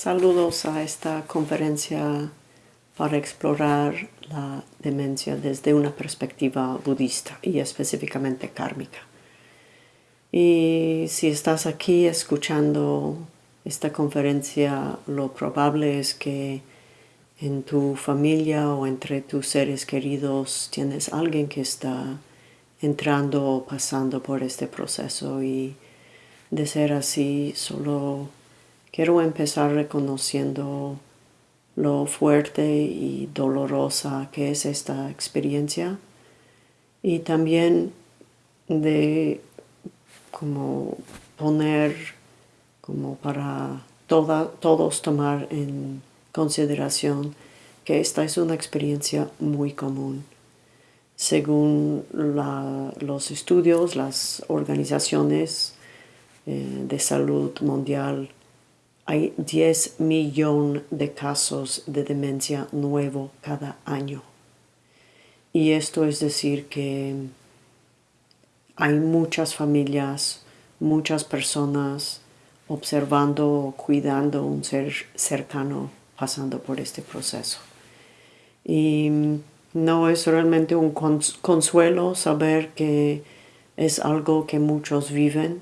Saludos a esta conferencia para explorar la demencia desde una perspectiva budista y específicamente kármica. Y si estás aquí escuchando esta conferencia, lo probable es que en tu familia o entre tus seres queridos tienes alguien que está entrando o pasando por este proceso y de ser así solo Quiero empezar reconociendo lo fuerte y dolorosa que es esta experiencia y también de como poner como para todos tomar en consideración que esta es una experiencia muy común. Según los estudios, las organizaciones eh, de salud mundial hay 10 millones de casos de demencia nuevo cada año. Y esto es decir que hay muchas familias, muchas personas observando o cuidando un ser cercano pasando por este proceso. Y no es realmente un consuelo saber que es algo que muchos viven,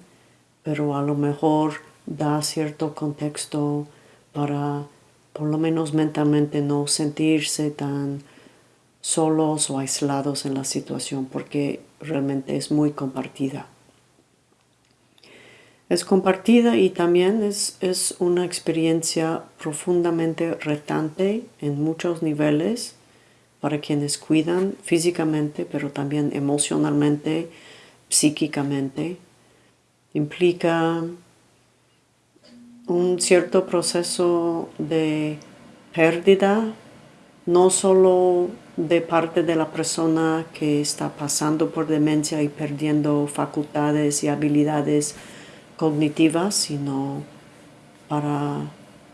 pero a lo mejor da cierto contexto para por lo menos mentalmente no sentirse tan solos o aislados en la situación porque realmente es muy compartida. Es compartida y también es, es una experiencia profundamente retante en muchos niveles para quienes cuidan físicamente, pero también emocionalmente, psíquicamente. Implica un cierto proceso de pérdida, no solo de parte de la persona que está pasando por demencia y perdiendo facultades y habilidades cognitivas, sino para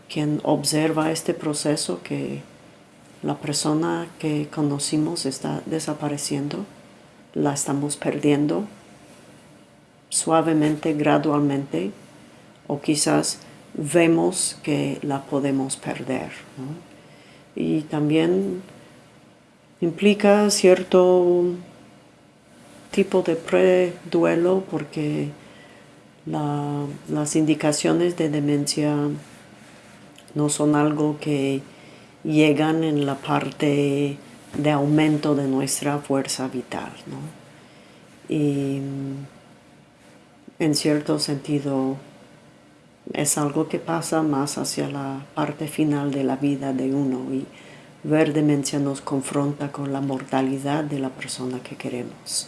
quien observa este proceso que la persona que conocimos está desapareciendo, la estamos perdiendo suavemente, gradualmente, o quizás vemos que la podemos perder. Y también implica cierto tipo de pre-duelo porque las indicaciones de demencia no son algo que llegan en la parte de aumento de nuestra fuerza vital. Y en cierto sentido es algo que pasa más hacia la parte final de la vida de uno y ver demencia nos confronta con la mortalidad de la persona que queremos.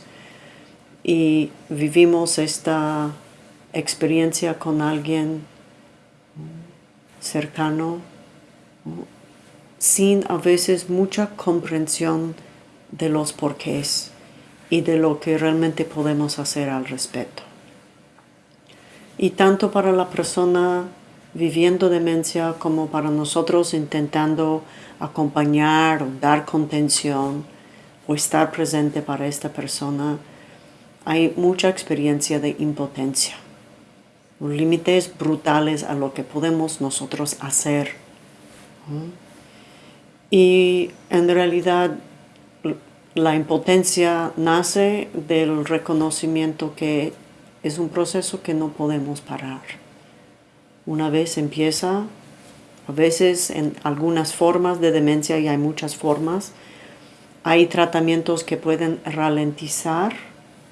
Y vivimos esta experiencia con alguien cercano sin a veces mucha comprensión de los porqués y de lo que realmente podemos hacer al respecto. Y tanto para la persona viviendo demencia como para nosotros intentando acompañar o dar contención o estar presente para esta persona, hay mucha experiencia de impotencia, límites brutales a lo que podemos nosotros hacer. Y en realidad la impotencia nace del reconocimiento que es un proceso que no podemos parar. Una vez empieza, a veces en algunas formas de demencia, y hay muchas formas, hay tratamientos que pueden ralentizar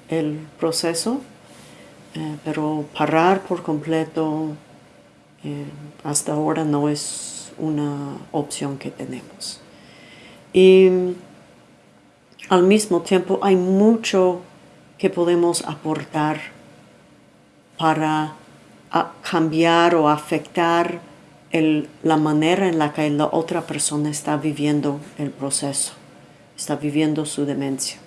el proceso, eh, pero parar por completo eh, hasta ahora no es una opción que tenemos. Y al mismo tiempo hay mucho que podemos aportar para cambiar o afectar la manera en la que la otra persona está viviendo el proceso, está viviendo su demencia.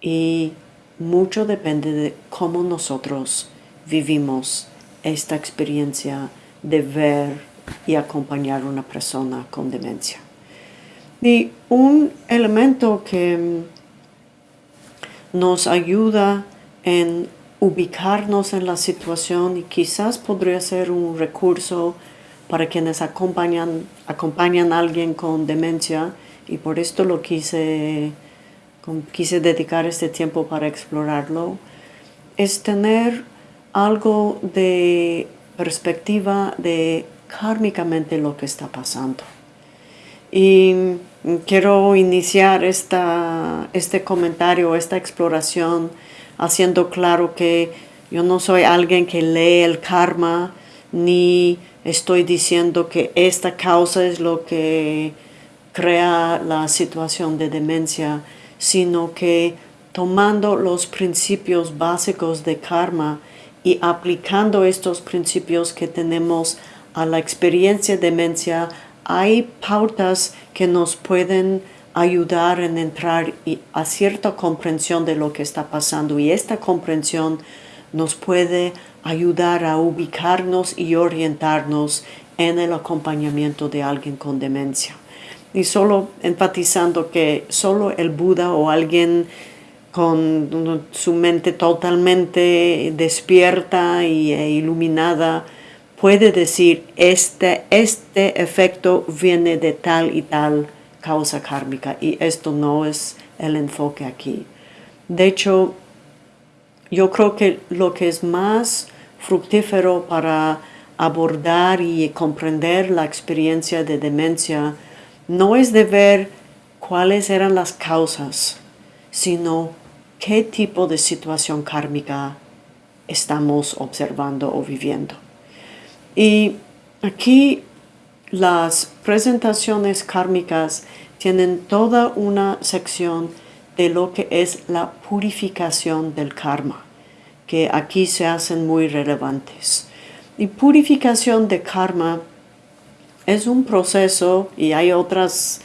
Y mucho depende de cómo nosotros vivimos esta experiencia de ver y acompañar a una persona con demencia. Y un elemento que nos ayuda en ubicarnos en la situación y quizás podría ser un recurso para quienes acompañan, acompañan a alguien con demencia y por esto lo quise, quise dedicar este tiempo para explorarlo, es tener algo de perspectiva de kármicamente lo que está pasando. Y quiero iniciar esta, este comentario, esta exploración, haciendo claro que yo no soy alguien que lee el karma, ni estoy diciendo que esta causa es lo que crea la situación de demencia, sino que tomando los principios básicos de karma y aplicando estos principios que tenemos a la experiencia de demencia, hay pautas que nos pueden ayudar en entrar a cierta comprensión de lo que está pasando y esta comprensión nos puede ayudar a ubicarnos y orientarnos en el acompañamiento de alguien con demencia. Y solo enfatizando que solo el Buda o alguien con su mente totalmente despierta y, e iluminada puede decir este, este efecto viene de tal y tal causa kármica y esto no es el enfoque aquí. De hecho, yo creo que lo que es más fructífero para abordar y comprender la experiencia de demencia no es de ver cuáles eran las causas, sino qué tipo de situación kármica estamos observando o viviendo. Y aquí las presentaciones kármicas tienen toda una sección de lo que es la purificación del karma, que aquí se hacen muy relevantes. Y purificación de karma es un proceso, y hay otras,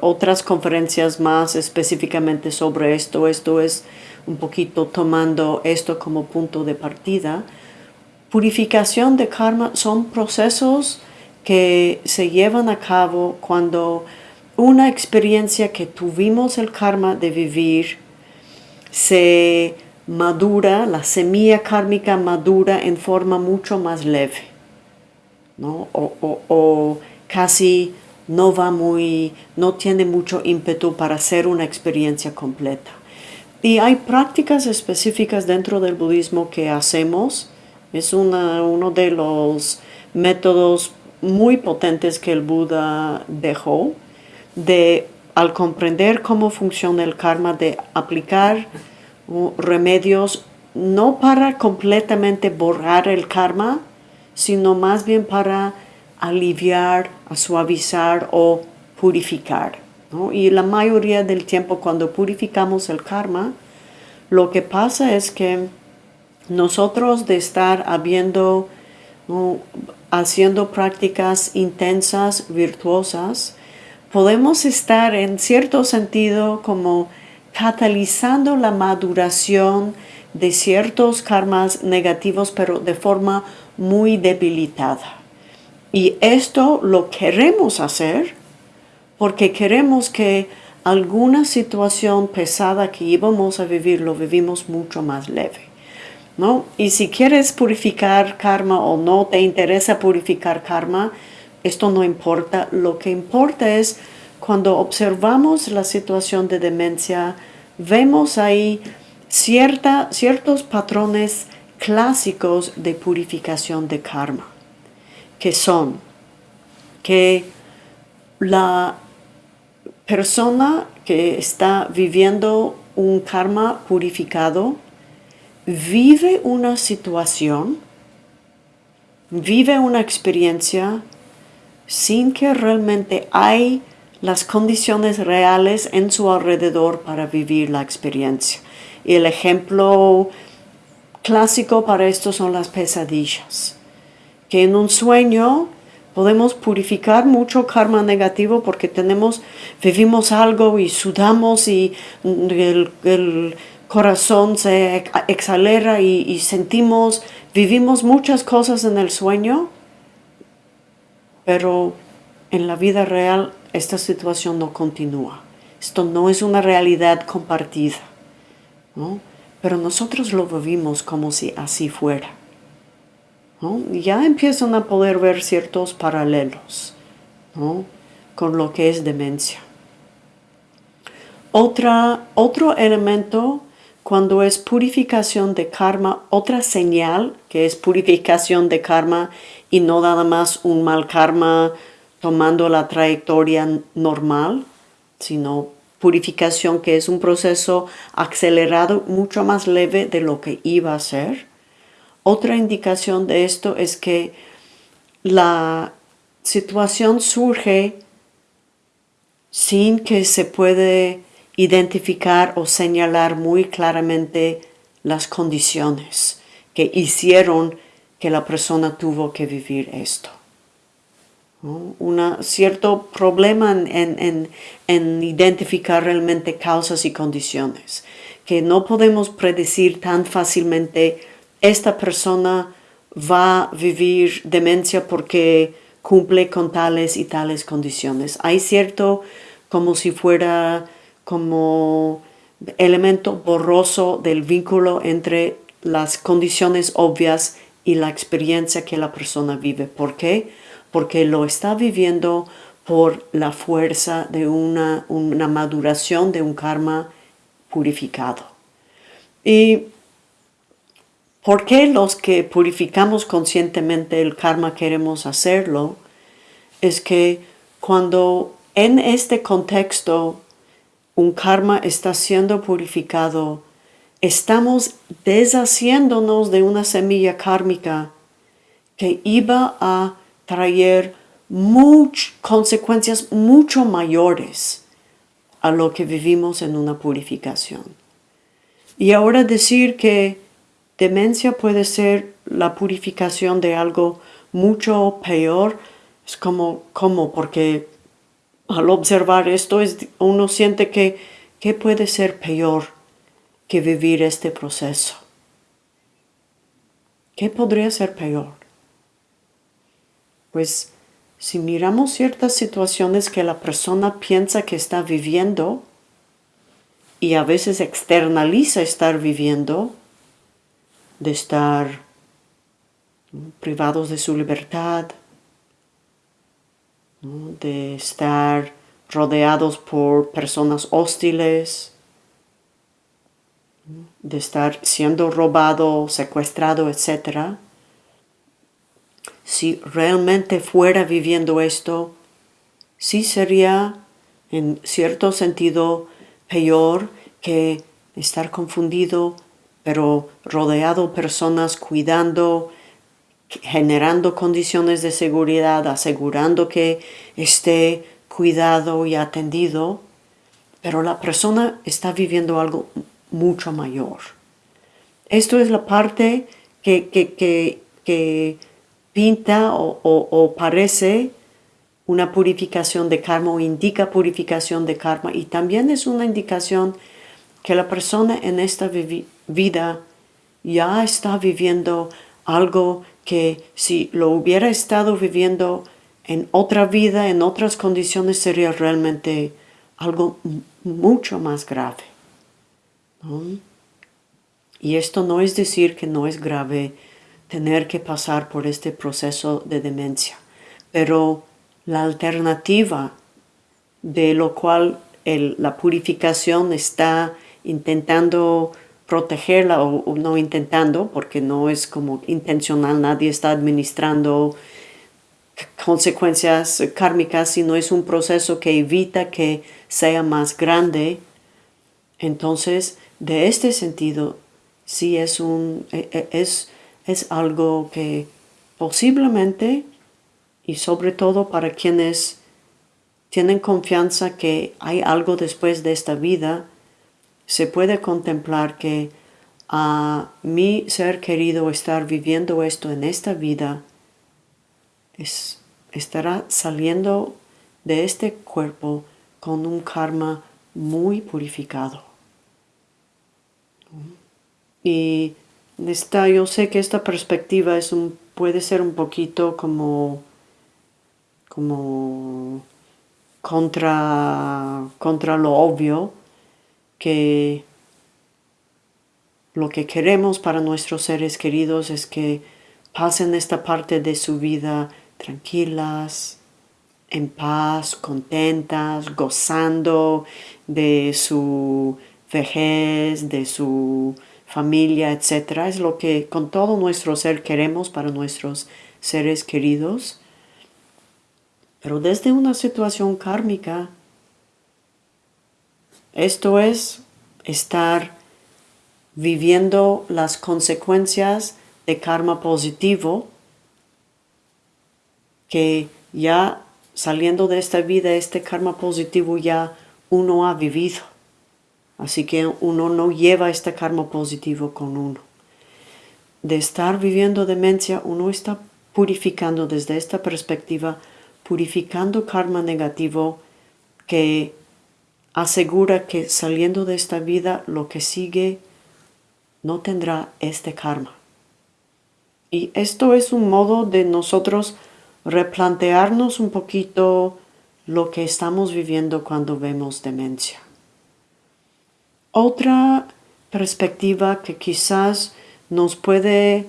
otras conferencias más específicamente sobre esto, esto es un poquito tomando esto como punto de partida, Purificación de karma son procesos que se llevan a cabo cuando una experiencia que tuvimos el karma de vivir se madura, la semilla kármica madura en forma mucho más leve, ¿no? o, o casi no va muy, no tiene mucho ímpetu para hacer una experiencia completa. Y hay prácticas específicas dentro del budismo que hacemos es uno de los métodos muy potentes que el Buda dejó de, al comprender cómo funciona el karma, de aplicar uh, remedios no para completamente borrar el karma, sino más bien para aliviar, suavizar o purificar. Y la mayoría del tiempo cuando purificamos el karma, lo que pasa es que nosotros de estar habiendo, haciendo prácticas intensas, virtuosas, podemos estar en cierto sentido como catalizando la maduración de ciertos karmas negativos, pero de forma muy debilitada. Y esto lo queremos hacer porque queremos que alguna situación pesada que íbamos a vivir lo vivimos mucho más leve. ¿No? Y si quieres purificar karma o no te interesa purificar karma, esto no importa. Lo que importa es cuando observamos la situación de demencia, vemos ahí cierta, ciertos patrones clásicos de purificación de karma, que son que la persona que está viviendo un karma purificado vive una situación, vive una experiencia sin que realmente hay las condiciones reales en su alrededor para vivir la experiencia. Y el ejemplo clásico para esto son las pesadillas. Que en un sueño podemos purificar mucho karma negativo porque tenemos, vivimos algo y sudamos y el, el corazón se exalera y, sentimos, vivimos muchas cosas en el sueño, pero en la vida real esta situación no continúa. Esto no es una realidad compartida. pero nosotros lo vivimos como si así fuera. Ya empiezan a poder ver ciertos paralelos con lo que es demencia. Otra, otro elemento cuando es purificación de karma, otra señal que es purificación de karma y no nada más un mal karma tomando la trayectoria normal, sino purificación que es un proceso acelerado mucho más leve de lo que iba a ser. Otra indicación de esto es que la situación surge sin que se puede identificar o señalar muy claramente las condiciones que hicieron que la persona tuvo que vivir esto. Un cierto problema en, en, identificar realmente causas y condiciones, que no podemos predecir tan fácilmente esta persona va a vivir demencia porque cumple con tales y tales condiciones. Hay cierto como si fuera como elemento borroso del vínculo entre las condiciones obvias y la experiencia que la persona vive. ¿Por qué? Porque lo está viviendo por la fuerza de una, una maduración de un karma purificado. ¿Y por qué los que purificamos conscientemente el karma queremos hacerlo? Es que cuando en este contexto un karma está siendo purificado, estamos deshaciéndonos de una semilla kármica que iba a traer consecuencias mucho mayores a lo que vivimos en una purificación. Y ahora decir que demencia puede ser la purificación de algo mucho peor, es como, como porque al observar esto, uno siente que, ¿qué puede ser peor que vivir este proceso? ¿Qué podría ser peor? Pues si miramos ciertas situaciones que la persona piensa que está viviendo y a veces externaliza estar viviendo, de estar privados de su libertad, de estar rodeados por personas hostiles, de estar siendo robado, secuestrado, etc. Si realmente fuera viviendo esto, sí sería en cierto sentido peor que estar confundido, pero rodeado personas cuidando, generando condiciones de seguridad, asegurando que esté cuidado y atendido, pero la persona está viviendo algo mucho mayor. Esto es la parte que, que, pinta o, o, parece una purificación de karma o indica purificación de karma y también es una indicación que la persona en esta vida ya está viviendo algo que si lo hubiera estado viviendo en otra vida, en otras condiciones, sería realmente algo mucho más grave. Y esto no es decir que no es grave tener que pasar por este proceso de demencia, pero la alternativa de lo cual la purificación está intentando protegerla o, no intentando, porque no es como intencional, nadie está administrando consecuencias kármicas, sino es un proceso que evita que sea más grande. Entonces, de este sentido, sí es, un, e, e, es, es algo que posiblemente, y sobre todo para quienes tienen confianza que hay algo después de esta vida, se puede contemplar que a mi ser querido estar viviendo esto en esta vida es, estará saliendo de este cuerpo con un karma muy purificado. Y esta, yo sé que esta perspectiva es un, puede ser un poquito como, como contra, contra lo obvio, que lo que queremos para nuestros seres queridos es que pasen esta parte de su vida tranquilas, en paz, contentas, gozando de su vejez, de su familia, etc. Es lo que con todo nuestro ser queremos para nuestros seres queridos. Pero desde una situación kármica, esto es estar viviendo las consecuencias de karma positivo que ya saliendo de esta vida, este karma positivo ya uno ha vivido. Así que uno no lleva este karma positivo con uno. De estar viviendo demencia, uno está purificando desde esta perspectiva, purificando karma negativo que asegura que saliendo de esta vida lo que sigue no tendrá este karma. Y esto es un modo de nosotros replantearnos un poquito lo que estamos viviendo cuando vemos demencia. Otra perspectiva que quizás nos puede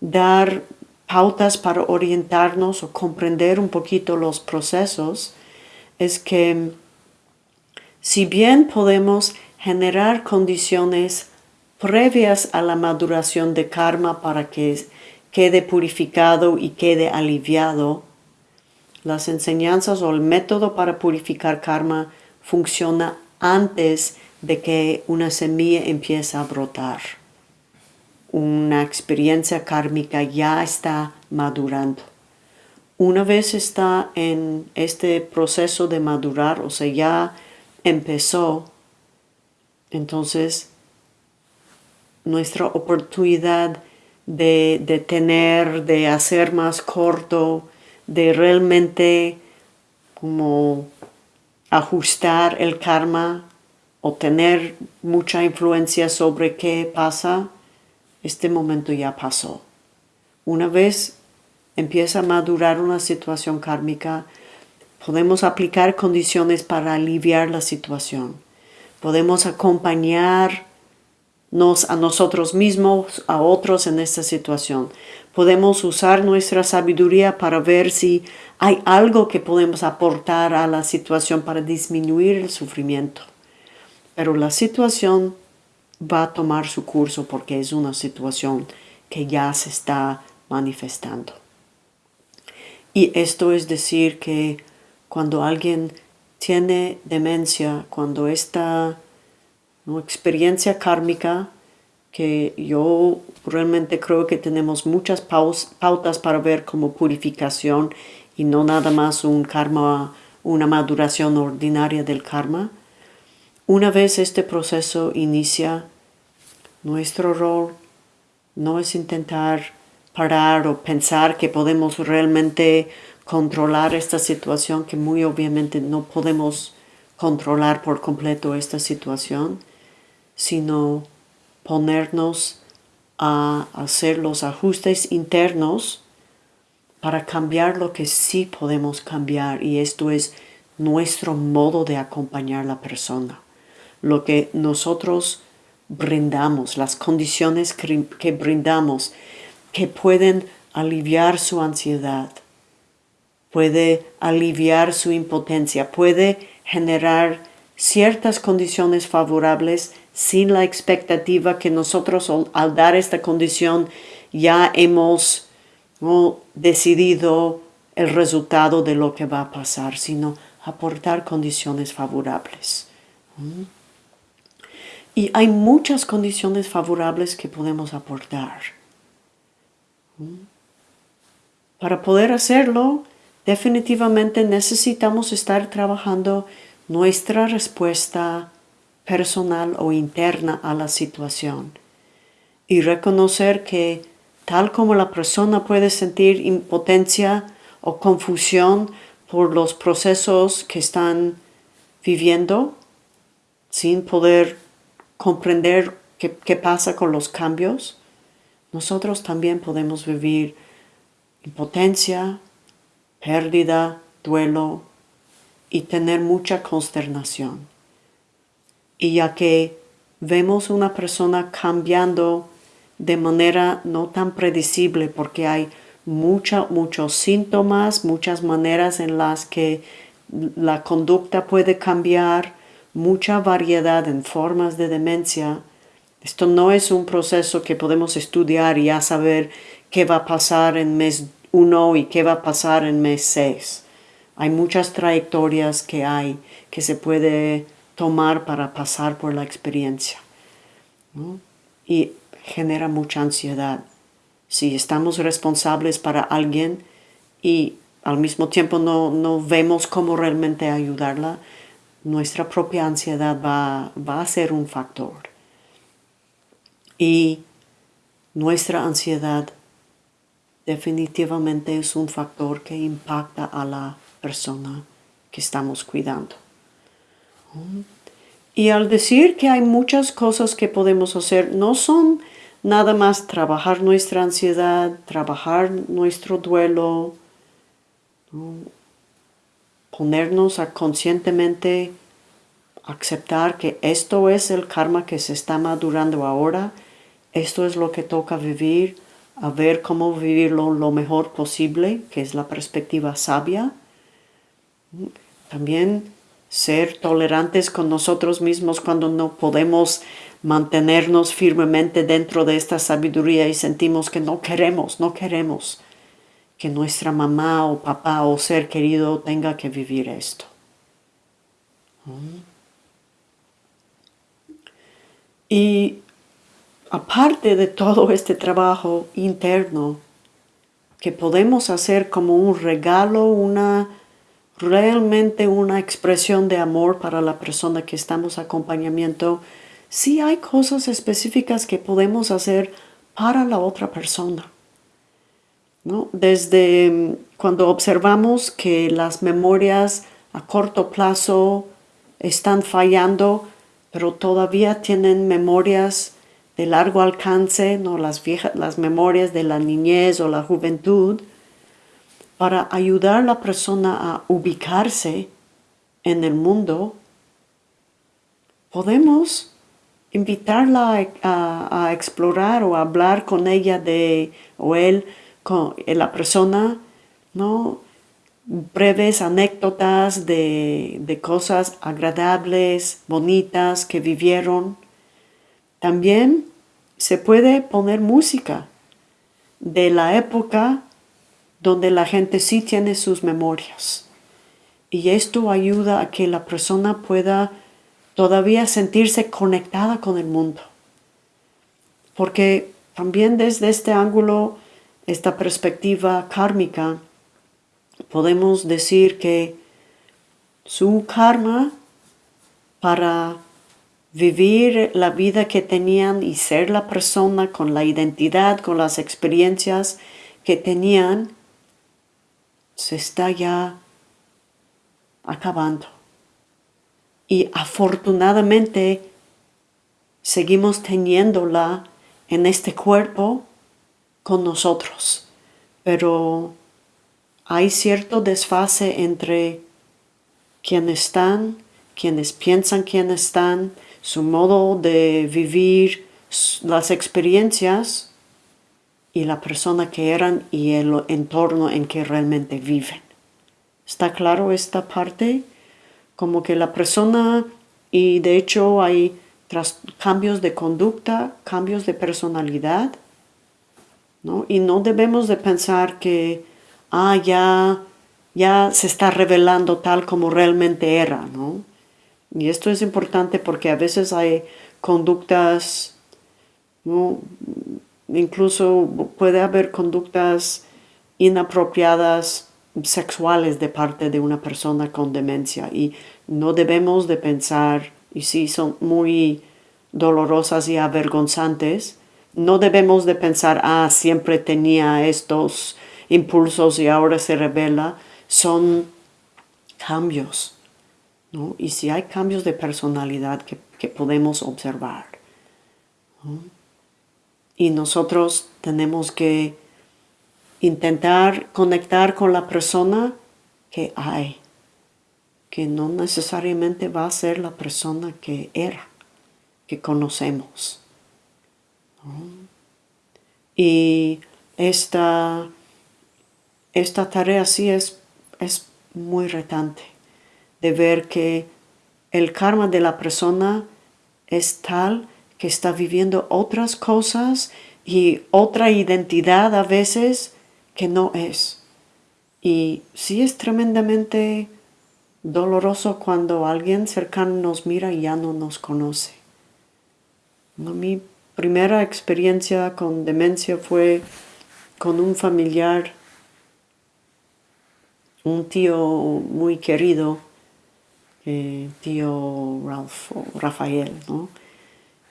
dar pautas para orientarnos o comprender un poquito los procesos es que si bien podemos generar condiciones previas a la maduración de karma para que quede purificado y quede aliviado, las enseñanzas o el método para purificar karma funciona antes de que una semilla empiece a brotar. Una experiencia kármica ya está madurando. Una vez está en este proceso de madurar, o sea, ya empezó, entonces nuestra oportunidad de, de tener, de hacer más corto, de realmente como ajustar el karma o tener mucha influencia sobre qué pasa, este momento ya pasó. Una vez empieza a madurar una situación kármica, podemos aplicar condiciones para aliviar la situación. Podemos acompañarnos a nosotros mismos, a otros en esta situación. Podemos usar nuestra sabiduría para ver si hay algo que podemos aportar a la situación para disminuir el sufrimiento pero la situación va a tomar su curso porque es una situación que ya se está manifestando. Y esto es decir que cuando alguien tiene demencia, cuando esta experiencia kármica, que yo realmente creo que tenemos muchas pautas para ver como purificación y no nada más un karma, una maduración ordinaria del karma, una vez este proceso inicia, nuestro rol no es intentar parar o pensar que podemos realmente controlar esta situación, que muy obviamente no podemos controlar por completo esta situación, sino ponernos a hacer los ajustes internos para cambiar lo que sí podemos cambiar y esto es nuestro modo de acompañar a la persona. Lo que nosotros brindamos, las condiciones que, brindamos que pueden aliviar su ansiedad, puede aliviar su impotencia, puede generar ciertas condiciones favorables sin la expectativa que nosotros al dar esta condición ya hemos decidido el resultado de lo que va a pasar, sino aportar condiciones favorables. ¿Mm? Y hay muchas condiciones favorables que podemos aportar. Para poder hacerlo, definitivamente necesitamos estar trabajando nuestra respuesta personal o interna a la situación y reconocer que tal como la persona puede sentir impotencia o confusión por los procesos que están viviendo sin poder comprender qué, pasa con los cambios, nosotros también podemos vivir impotencia, pérdida, duelo y tener mucha consternación. Y ya que vemos una persona cambiando de manera no tan predecible porque hay muchos síntomas, muchas maneras en las que la conducta puede cambiar, mucha variedad en formas de demencia. Esto no es un proceso que podemos estudiar y ya saber qué va a pasar en mes 1 y qué va a pasar en mes 6. Hay muchas trayectorias que hay que se puede tomar para pasar por la experiencia. Y genera mucha ansiedad. Si estamos responsables para alguien y al mismo tiempo no, no vemos cómo realmente ayudarla, nuestra propia ansiedad va, va a ser un factor. Y nuestra ansiedad definitivamente es un factor que impacta a la persona que estamos cuidando. Y al decir que hay muchas cosas que podemos hacer, no son nada más trabajar nuestra ansiedad, trabajar nuestro duelo, ponernos a conscientemente aceptar que esto es el karma que se está madurando ahora, esto es lo que toca vivir, a ver cómo vivirlo lo mejor posible, que es la perspectiva sabia. También ser tolerantes con nosotros mismos cuando no podemos mantenernos firmemente dentro de esta sabiduría y sentimos que no queremos, no queremos que nuestra mamá o papá o ser querido tenga que vivir esto. Y aparte de todo este trabajo interno que podemos hacer como un regalo, una realmente una expresión de amor para la persona que estamos acompañamiento, sí hay cosas específicas que podemos hacer para la otra persona. ¿no? Desde mm, cuando observamos que las memorias a corto plazo están fallando, pero todavía tienen memorias de largo alcance, ¿no? las, las memorias de la niñez o la juventud, para ayudar a la persona a ubicarse en el mundo, podemos invitarla a, explorar o hablar con ella de, o él, con la persona, ¿no? breves anécdotas de, de, cosas agradables, bonitas que vivieron. También se puede poner música de la época donde la gente sí tiene sus memorias. Y esto ayuda a que la persona pueda todavía sentirse conectada con el mundo. Porque también desde este ángulo, esta perspectiva kármica, podemos decir que su karma para vivir la vida que tenían y ser la persona con la identidad, con las experiencias que tenían, se está ya acabando. Y afortunadamente seguimos teniéndola en este cuerpo con nosotros. Pero hay cierto desfase entre quienes están, quienes piensan quiénes están, su modo de vivir las experiencias y la persona que eran y el entorno en que realmente viven. ¿Está claro esta parte? Como que la persona, y de hecho hay cambios de conducta, cambios de personalidad, ¿no? Y no debemos de pensar que, ah, ya, ya se está revelando tal como realmente era, ¿no? Y esto es importante porque a veces hay conductas ¿no? Incluso puede haber conductas inapropiadas sexuales de parte de una persona con demencia. Y no debemos de pensar, y si son muy dolorosas y avergonzantes, no debemos de pensar, ah, siempre tenía estos impulsos y ahora se revela, son cambios, Y si hay cambios de personalidad que, podemos observar, y nosotros tenemos que intentar conectar con la persona que hay, que no necesariamente va a ser la persona que era. que conocemos. Y esta, esta tarea sí es, es muy retante, de ver que el karma de la persona es tal que está viviendo otras cosas y otra identidad a veces que no es. Y sí es tremendamente doloroso cuando alguien cercano nos mira y ya no nos conoce. Mi primera experiencia con demencia fue con un familiar, un tío muy querido, eh, tío Ralph, Rafael, ¿no?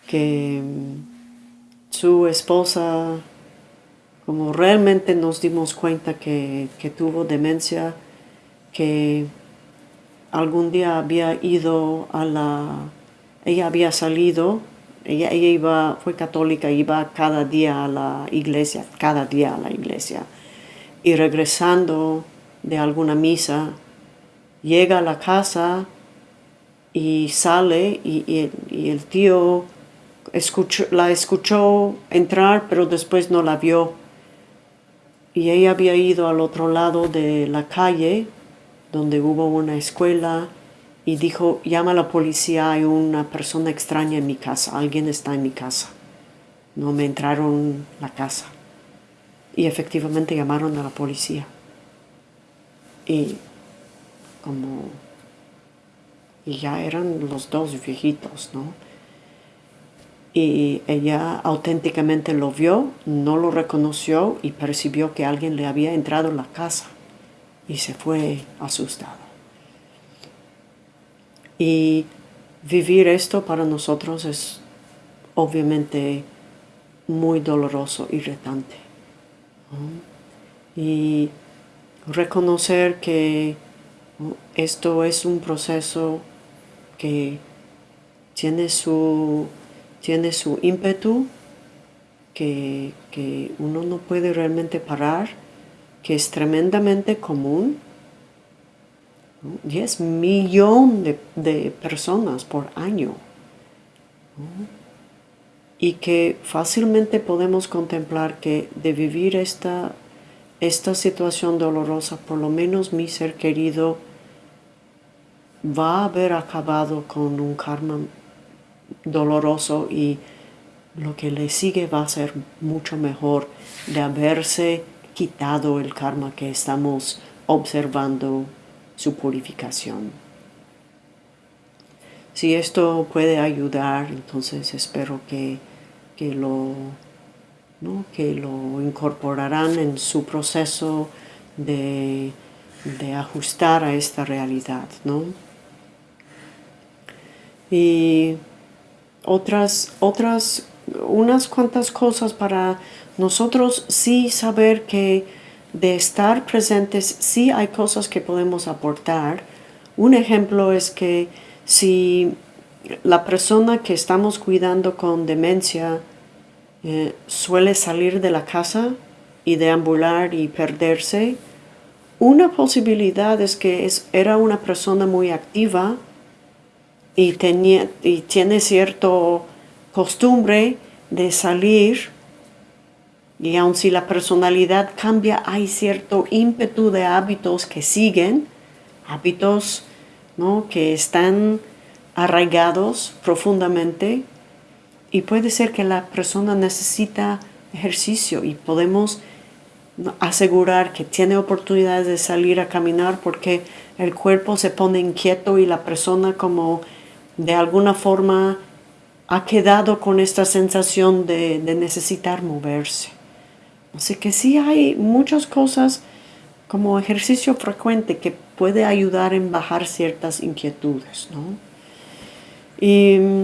que mm, su esposa, como realmente nos dimos cuenta que, que tuvo demencia, que algún día había ido a la... ella había salido, ella, ella iba, fue católica, iba cada día a la iglesia, cada día a la iglesia, y regresando de alguna misa, llega a la casa y sale y, el tío la escuchó entrar, pero después no la vio. Y ella había ido al otro lado de la calle, donde hubo una escuela, y dijo, llama a la policía, hay una persona extraña en mi casa, alguien está en mi casa. No me entraron la casa. Y efectivamente llamaron a la policía. Y como... Y ya eran los dos viejitos, ¿no? y ella auténticamente lo vio, no lo reconoció y percibió que alguien le había entrado en la casa y se fue asustado. Y vivir esto para nosotros es obviamente muy doloroso y retante. Y reconocer que esto es un proceso que tiene su tiene su ímpetu que, uno no puede realmente parar, que es tremendamente común. 10 millones de, personas por año. Y que fácilmente podemos contemplar que de vivir esta, esta situación dolorosa, por lo menos mi ser querido va a haber acabado con un karma doloroso y lo que le sigue va a ser mucho mejor de haberse quitado el karma que estamos observando su purificación. Si esto puede ayudar, entonces espero que, lo, que lo incorporarán en su proceso de, de ajustar a esta realidad. ¿no? Y otras, otras, unas cuantas cosas para nosotros sí saber que de estar presentes sí hay cosas que podemos aportar. Un ejemplo es que si la persona que estamos cuidando con demencia eh, suele salir de la casa y deambular y perderse, una posibilidad es que es, era una persona muy activa y, tenía, y tiene cierta costumbre de salir y aun si la personalidad cambia, hay cierto ímpetu de hábitos que siguen, hábitos ¿no? que están arraigados profundamente y puede ser que la persona necesita ejercicio y podemos asegurar que tiene oportunidades de salir a caminar porque el cuerpo se pone inquieto y la persona como de alguna forma ha quedado con esta sensación de, necesitar moverse. Así que sí hay muchas cosas como ejercicio frecuente que puede ayudar en bajar ciertas inquietudes. Y mm,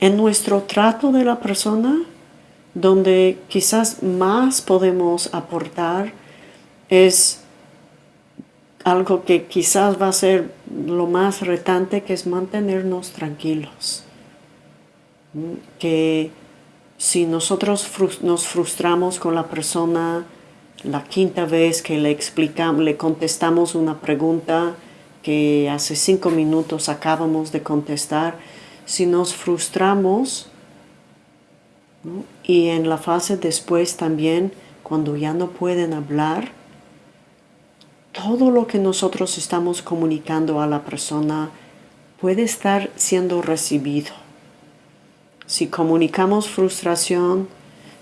en nuestro trato de la persona, donde quizás más podemos aportar es algo que quizás va a ser lo más retante, que es mantenernos tranquilos. Que si nosotros nos frustramos con la persona la quinta vez que le explicamos, le contestamos una pregunta que hace cinco minutos acabamos de contestar, si nos frustramos y en la fase después también, cuando ya no pueden hablar, todo lo que nosotros estamos comunicando a la persona puede estar siendo recibido. Si comunicamos frustración,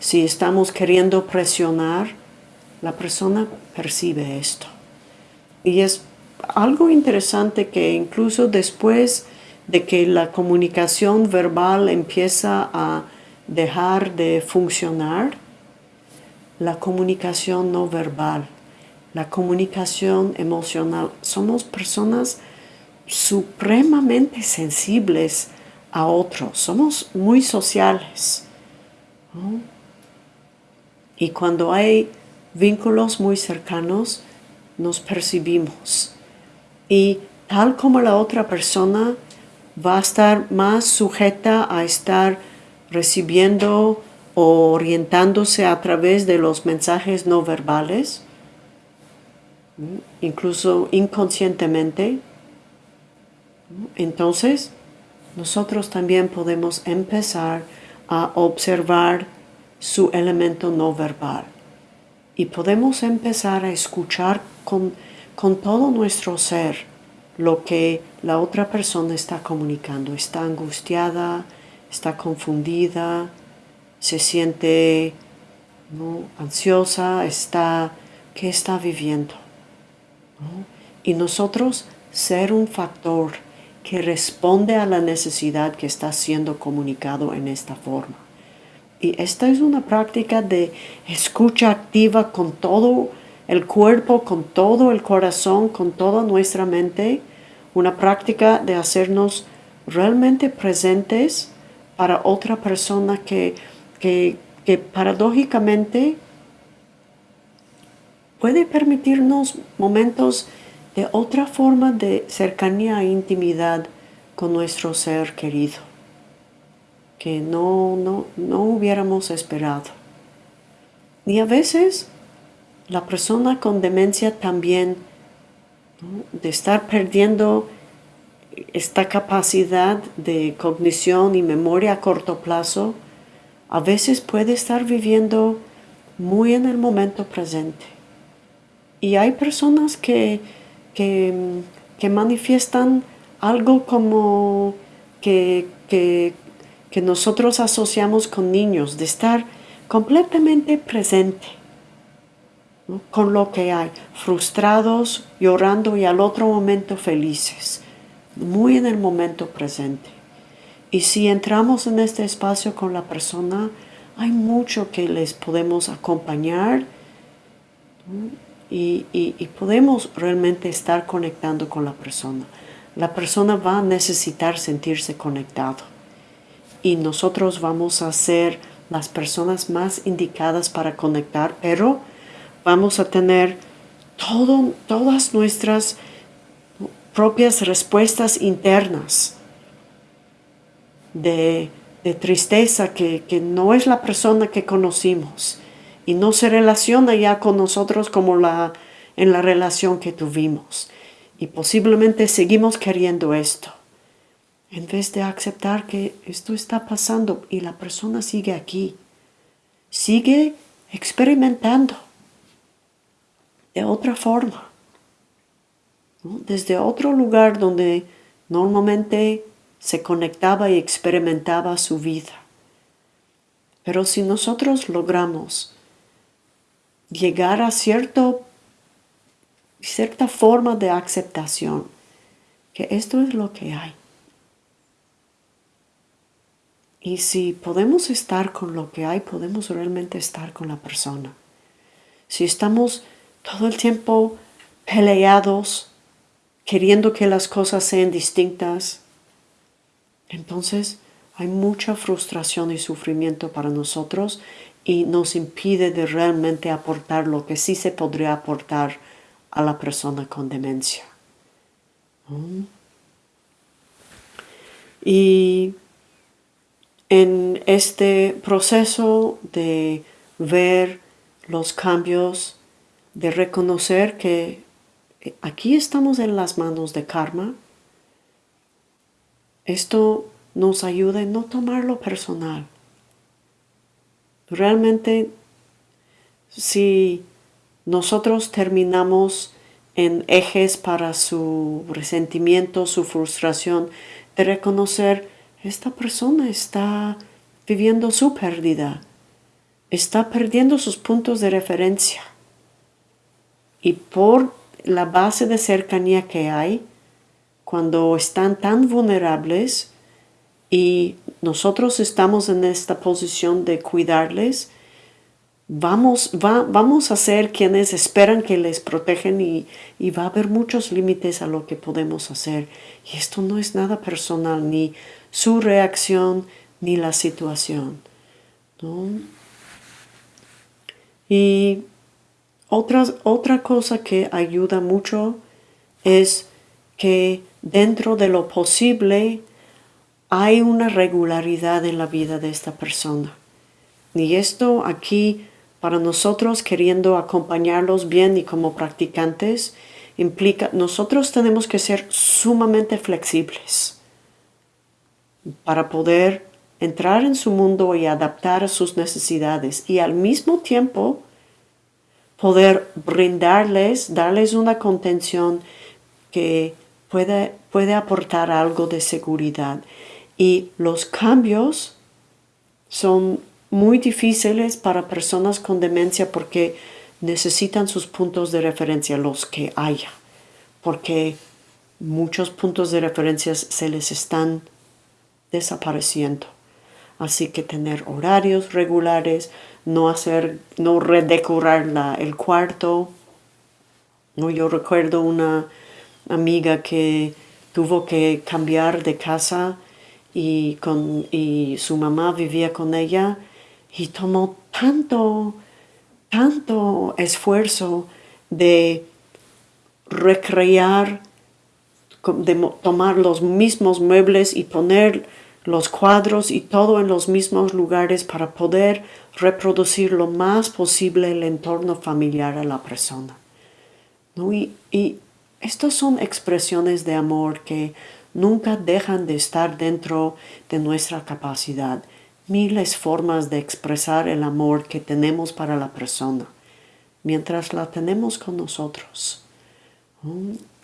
si estamos queriendo presionar, la persona percibe esto. Y es algo interesante que incluso después de que la comunicación verbal empieza a dejar de funcionar, la comunicación no verbal, la comunicación emocional, somos personas supremamente sensibles a otros, somos muy sociales. Y cuando hay vínculos muy cercanos, nos percibimos. Y tal como la otra persona va a estar más sujeta a estar recibiendo o orientándose a través de los mensajes no verbales, incluso inconscientemente, entonces nosotros también podemos empezar a observar su elemento no verbal y podemos empezar a escuchar con, con todo nuestro ser lo que la otra persona está comunicando. Está angustiada, está confundida, se siente ansiosa, está, ¿qué está viviendo? Y nosotros ser un factor que responde a la necesidad que está siendo comunicado en esta forma. Y esta es una práctica de escucha activa con todo el cuerpo, con todo el corazón, con toda nuestra mente. Una práctica de hacernos realmente presentes para otra persona que, que, que paradójicamente puede permitirnos momentos de otra forma de cercanía e intimidad con nuestro ser querido que no, no, no hubiéramos esperado. Y a veces la persona con demencia también, de estar perdiendo esta capacidad de cognición y memoria a corto plazo, a veces puede estar viviendo muy en el momento presente. Y hay personas que, que, que manifiestan algo como que, que que nosotros asociamos con niños, de estar completamente presente con lo que hay, frustrados, llorando y al otro momento felices, muy en el momento presente. Y si entramos en este espacio con la persona, hay mucho que les podemos acompañar y, podemos realmente estar conectando con la persona. La persona va a necesitar sentirse conectado y nosotros vamos a ser las personas más indicadas para conectar, pero vamos a tener todo, todas nuestras propias respuestas internas de, tristeza que, que, no es la persona que conocimos y no se relaciona ya con nosotros como la, en la relación que tuvimos. Y posiblemente seguimos queriendo esto en vez de aceptar que esto está pasando y la persona sigue aquí, sigue experimentando de otra forma, desde otro lugar donde normalmente se conectaba y experimentaba su vida. Pero si nosotros logramos llegar a cierto, cierta forma de aceptación, que esto es lo que hay, y si podemos estar con lo que hay, podemos realmente estar con la persona. Si estamos todo el tiempo peleados, queriendo que las cosas sean distintas, entonces hay mucha frustración y sufrimiento para nosotros y nos impide de realmente aportar lo que sí se podría aportar a la persona con demencia. ¿Mm? Y en este proceso de ver los cambios, de reconocer que aquí estamos en las manos de karma, esto nos ayuda a no tomarlo personal. Realmente, si nosotros terminamos en ejes para su resentimiento, su frustración, de reconocer, esta persona está viviendo su pérdida, está perdiendo sus puntos de referencia. Y por la base de cercanía que hay, cuando están tan vulnerables y nosotros estamos en esta posición de cuidarles, vamos, vamos a ser quienes esperan que les protegen y, y, va a haber muchos límites a lo que podemos hacer. Y esto no es nada personal, ni su reacción, ni la situación. Y otra cosa que ayuda mucho es que dentro de lo posible hay una regularidad en la vida de esta persona. Y esto aquí para nosotros queriendo acompañarlos bien y como practicantes implica nosotros tenemos que ser sumamente flexibles para poder entrar en su mundo y adaptar a sus necesidades y al mismo tiempo poder brindarles, darles una contención que puede, puede aportar algo de seguridad. Y los cambios son muy difíciles para personas con demencia porque necesitan sus puntos de referencia, los que haya, porque muchos puntos de referencia se les están desapareciendo. Así que tener horarios regulares, no hacer, no redecorar el cuarto. No, yo recuerdo una amiga que tuvo que cambiar de casa y, con, y su mamá vivía con ella y tomó tanto, tanto esfuerzo de recrear, de tomar los mismos muebles y poner los cuadros y todo en los mismos lugares para poder reproducir lo más posible el entorno familiar a la persona. Y, y estas son expresiones de amor que nunca dejan de estar dentro de nuestra capacidad. Miles formas de expresar el amor que tenemos para la persona, mientras la tenemos con nosotros.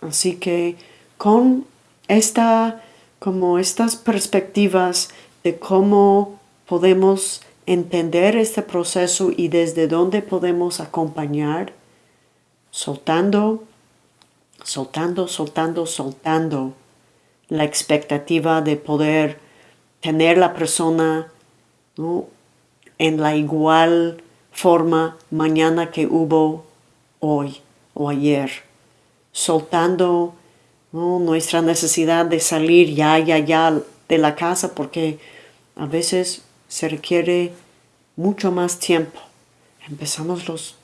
Así que con esta como estas perspectivas de cómo podemos entender este proceso y desde dónde podemos acompañar, soltando, soltando, soltando, soltando la expectativa de poder tener la persona en la igual forma mañana que hubo hoy o ayer, soltando nuestra necesidad de salir ya, ya, ya de la casa porque a veces se requiere mucho más tiempo. Empezamos los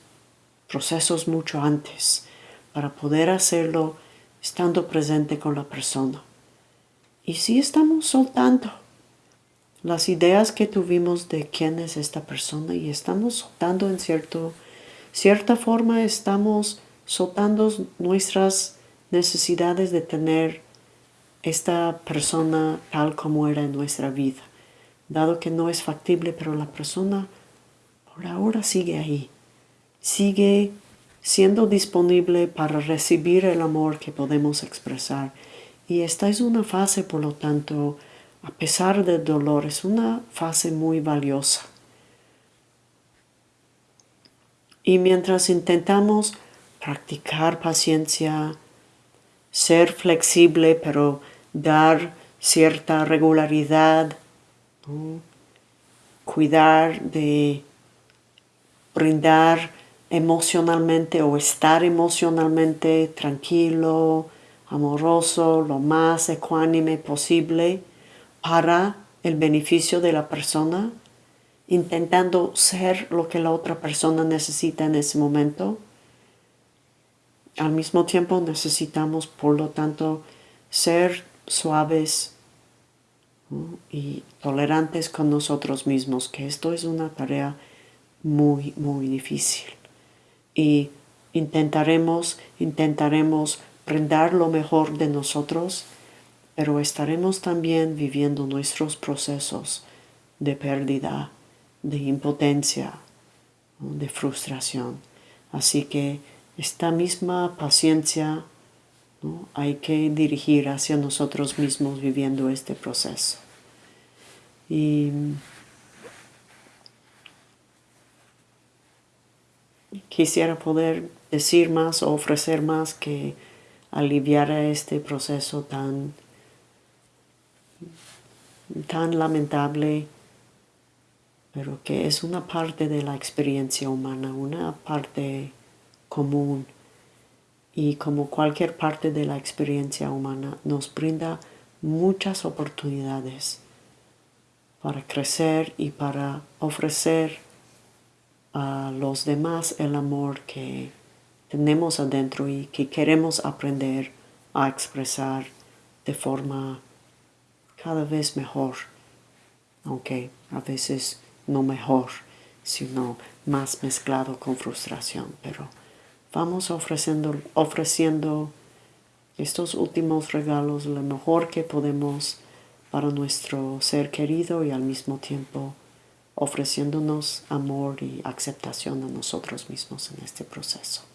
procesos mucho antes para poder hacerlo estando presente con la persona. Y si estamos soltando las ideas que tuvimos de quién es esta persona y estamos soltando en cierto, cierta forma, estamos soltando nuestras necesidades de tener esta persona tal como era en nuestra vida, dado que no es factible, pero la persona por ahora sigue ahí, sigue siendo disponible para recibir el amor que podemos expresar. Y esta es una fase, por lo tanto, a pesar del dolor, es una fase muy valiosa. Y mientras intentamos practicar paciencia, ser flexible, pero dar cierta regularidad, cuidar de brindar emocionalmente o estar emocionalmente tranquilo, amoroso, lo más ecuánime posible para el beneficio de la persona, intentando ser lo que la otra persona necesita en ese momento al mismo tiempo necesitamos, por lo tanto, ser suaves y tolerantes con nosotros mismos, que esto es una tarea muy, muy difícil. Y intentaremos, intentaremos brindar lo mejor de nosotros, pero estaremos también viviendo nuestros procesos de pérdida, de impotencia, de frustración. Así que esta misma paciencia hay que dirigir hacia nosotros mismos viviendo este proceso. Y quisiera poder decir más o ofrecer más que aliviar este proceso tan, tan lamentable, pero que es una parte de la experiencia humana, una parte común. Y como cualquier parte de la experiencia humana nos brinda muchas oportunidades para crecer y para ofrecer a los demás el amor que tenemos adentro y que queremos aprender a expresar de forma cada vez mejor, aunque a veces no mejor, sino más mezclado con frustración, pero vamos ofreciendo, ofreciendo estos últimos regalos lo mejor que podemos para nuestro ser querido y al mismo tiempo ofreciéndonos amor y aceptación a nosotros mismos en este proceso.